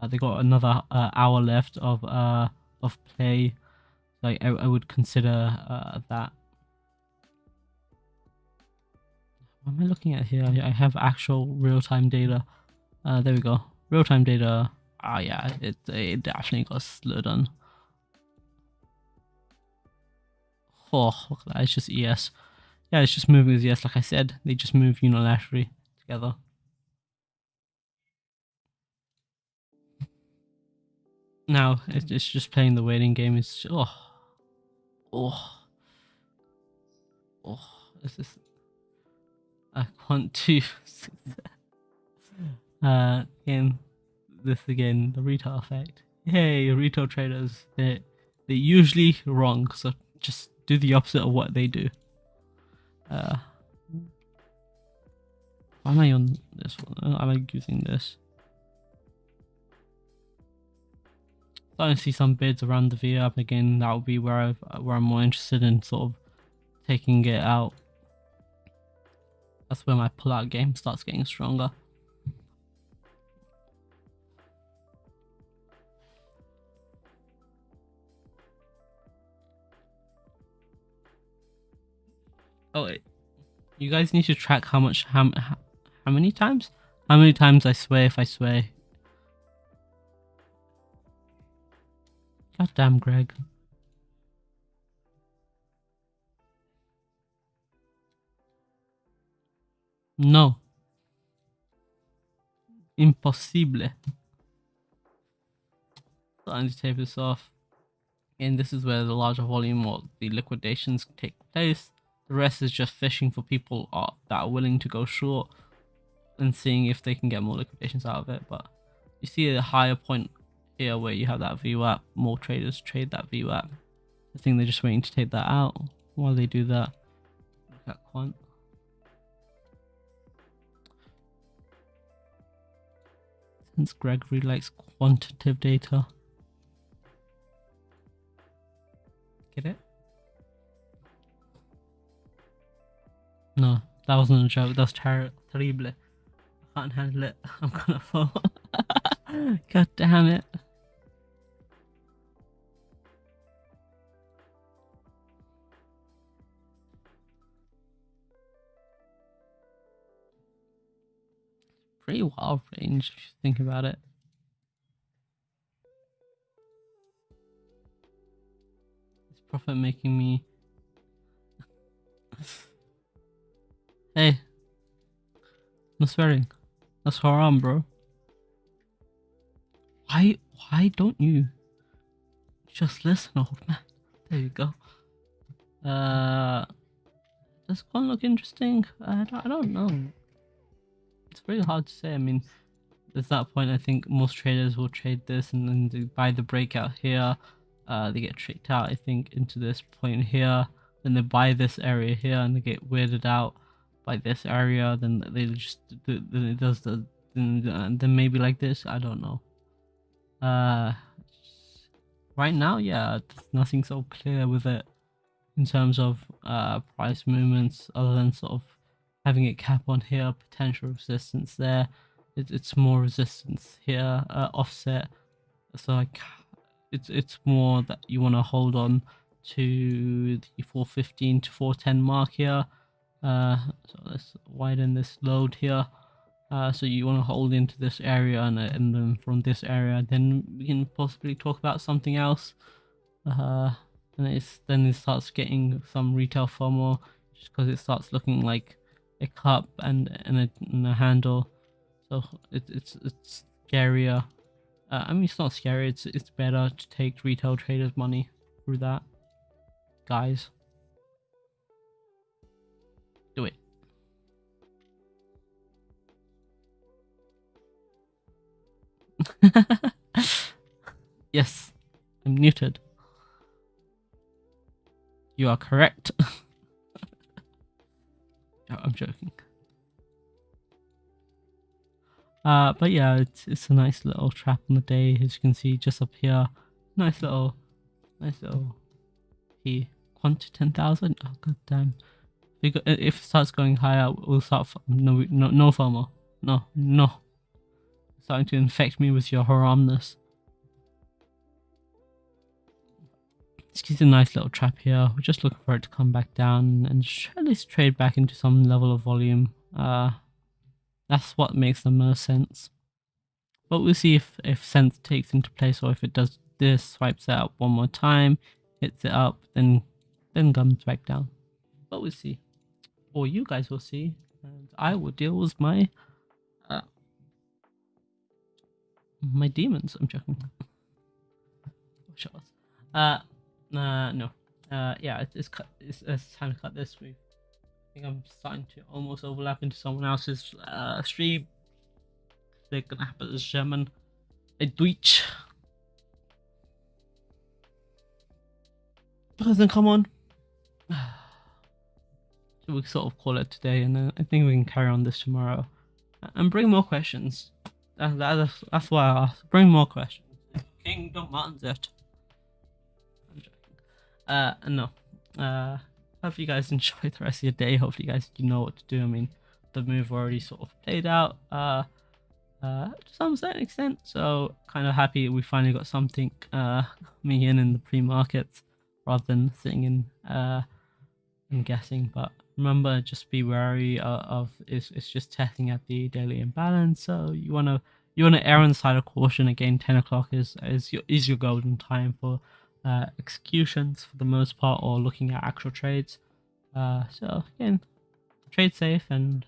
Uh, they got another uh, hour left of uh of play. Like I, I would consider uh, that. What am I looking at here? I have actual real-time data. Uh, there we go. Real-time data. Ah, yeah, it, it definitely got slowed on. Oh, look at that. It's just ES. Yeah, it's just moving as ES. Like I said, they just move unilaterally together. Now, it's just playing the waiting game. It's oh, oh, oh. This is. I want to. <laughs> uh, again, this again, the retail effect. Hey, retail traders, they they're usually wrong. So just do the opposite of what they do. Uh, why am I on? this one. I like using this. Starting to see some bids around the VWAP again. That would be where i where I'm more interested in sort of taking it out. That's where my pull-out game starts getting stronger. Oh you guys need to track how much how how many times how many times I swear if I swear. God damn, Greg. No. Impossible. Need to tape this off. And this is where the larger volume or the liquidations take place. The rest is just fishing for people that are willing to go short and seeing if they can get more liquidations out of it. But you see a higher point here where you have that view VWAP, more traders trade that view VWAP. I think they're just waiting to take that out while they do that. Look at quant. Since Gregory likes quantitative data. Get it? No, that wasn't a joke. That's ter terrible. I can't handle it. <laughs> I'm gonna fall. <laughs> God damn it. Pretty wild range if you think about it. It's profit making me <laughs> Hey. No swearing. That's haram, bro. Why why don't you just listen, old man? There you go. Uh does one look interesting? I don't, I don't know. It's very hard to say. I mean, at that point, I think most traders will trade this and then they buy the breakout here. Uh, they get tricked out, I think, into this point here. Then they buy this area here and they get weirded out by this area, then they just then it does the then, then maybe like this. I don't know. Uh, right now, yeah, there's nothing so clear with it in terms of uh price movements other than sort of having it cap on here, potential resistance there. It, it's more resistance here, uh, offset. So like, it's it's more that you want to hold on to the 415 to 410 mark here uh, so let's widen this load here. Uh, so you want to hold into this area and, uh, and then from this area then we can possibly talk about something else uh, and it's then it starts getting some retail FOMO just because it starts looking like a cup and, and, a, and a handle so it, it's it's scarier uh, I mean it's not scary it's it's better to take retail traders money through that guys do it. <laughs> yes, I'm muted. You are correct. <laughs> I'm joking. Uh, but yeah, it's it's a nice little trap on the day, as you can see just up here. Nice little, nice little P. Quant 10,000. Oh, god damn if it starts going higher, we'll start no no no FOMO. No no. starting to infect me with your haramness. This gives a nice little trap here. We're just looking for it to come back down and at least trade back into some level of volume. Uh, that's what makes the most sense. But we'll see if, if sense takes into place or if it does this, swipes it up one more time, hits it up, then then comes back down. But we'll see or you guys will see, and I will deal with my uh, my demons. I'm joking. <laughs> uh, uh, no. Uh, yeah, it's, it's cut. It's, it's time to cut this. We, I think I'm starting to almost overlap into someone else's uh stream. They're gonna have a German, a Deutsch. Doesn't come on <sighs> we sort of call it today, and I think we can carry on this tomorrow. and bring more questions. That, that, that's why I asked. Bring more questions. King it. Uh, no. Uh, hope you guys <laughs> enjoy the rest of your day. Hopefully, you guys you know what to do. I mean, the move already sort of played out. Uh, uh, to some certain extent. So kind of happy we finally got something uh <laughs> me in in the pre-markets rather than sitting in uh and guessing. But remember, just be wary of, of it's it's just testing at the daily imbalance. So you wanna you wanna err on the side of caution. Again, ten o'clock is is your is your golden time for uh, executions for the most part, or looking at actual trades. Uh, so again, trade safe and